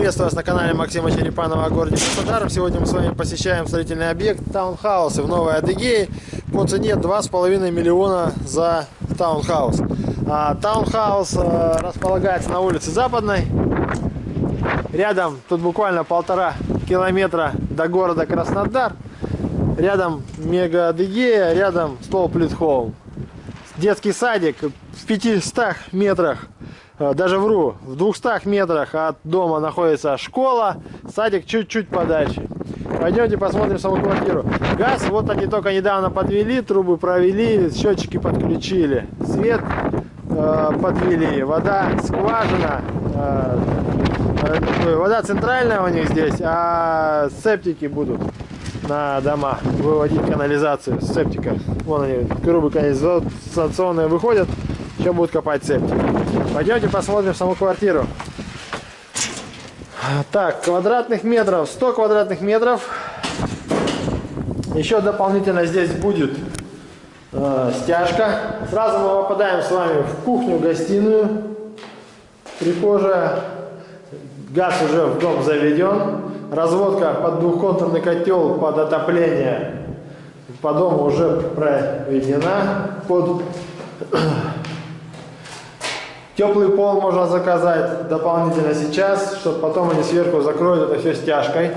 Приветствую вас на канале Максима Черепанова о городе Краснодар. Сегодня мы с вами посещаем строительный объект таунхаусы в Новой Адыгее по цене 2,5 миллиона за таунхаус. А, таунхаус а, располагается на улице Западной. Рядом, тут буквально полтора километра до города Краснодар. Рядом Мега Адыгея, рядом Стол Плитхолм. Детский садик в 500 метрах даже вру, в 200 метрах от дома находится школа, садик чуть-чуть подальше. Пойдемте посмотрим саму квартиру. Газ, вот они только недавно подвели, трубы провели, счетчики подключили, свет э, подвели, вода скважина, э, э, вода центральная у них здесь, а септики будут на дома выводить канализацию с септика. Вон они, трубы канализационные выходят, еще будут копать септик. Пойдемте посмотрим саму квартиру. Так, квадратных метров, 100 квадратных метров. Еще дополнительно здесь будет э, стяжка. Сразу мы попадаем с вами в кухню-гостиную. Прихожая. Газ уже в дом заведен. Разводка под двухконтурный котел под отопление по дому уже проведена. Под Теплый пол можно заказать дополнительно сейчас, чтобы потом они сверху закроют это все стяжкой.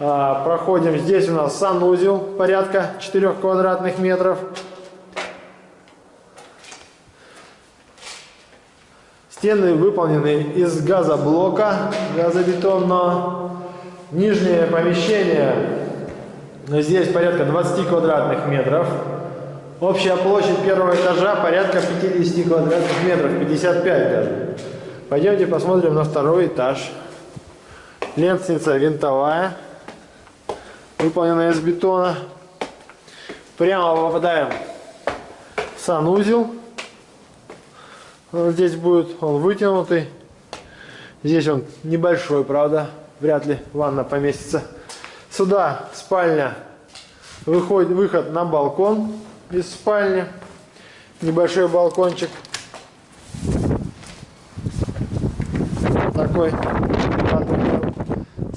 А, проходим. Здесь у нас санузел порядка 4 квадратных метров. Стены выполнены из газоблока газобетонного. Нижнее помещение здесь порядка 20 квадратных метров. Общая площадь первого этажа порядка 50 квадратных метров, 55 даже. Пойдемте посмотрим на второй этаж. Лестница винтовая, выполненная из бетона. Прямо попадаем в санузел. Он здесь будет, он вытянутый. Здесь он небольшой, правда, вряд ли ванна поместится. Сюда спальня, выходит выход на балкон из спальни. Небольшой балкончик. Такой.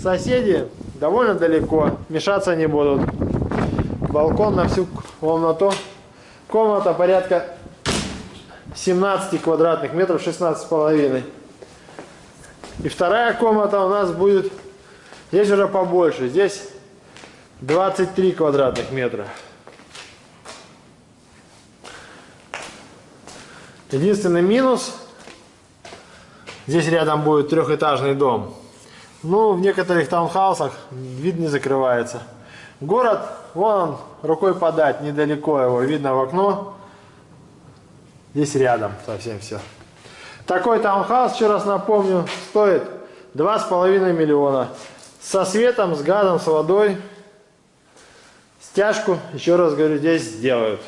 Соседи довольно далеко. Мешаться не будут. Балкон на всю комнату. Комната порядка 17 квадратных метров, 16 с половиной. И вторая комната у нас будет, здесь уже побольше, здесь 23 квадратных метра. Единственный минус, здесь рядом будет трехэтажный дом. Ну, в некоторых таунхаусах вид не закрывается. Город, вон он, рукой подать, недалеко его, видно в окно. Здесь рядом совсем все. Такой таунхаус, еще раз напомню, стоит 2,5 миллиона. Со светом, с газом, с водой. Стяжку, еще раз говорю, здесь сделают.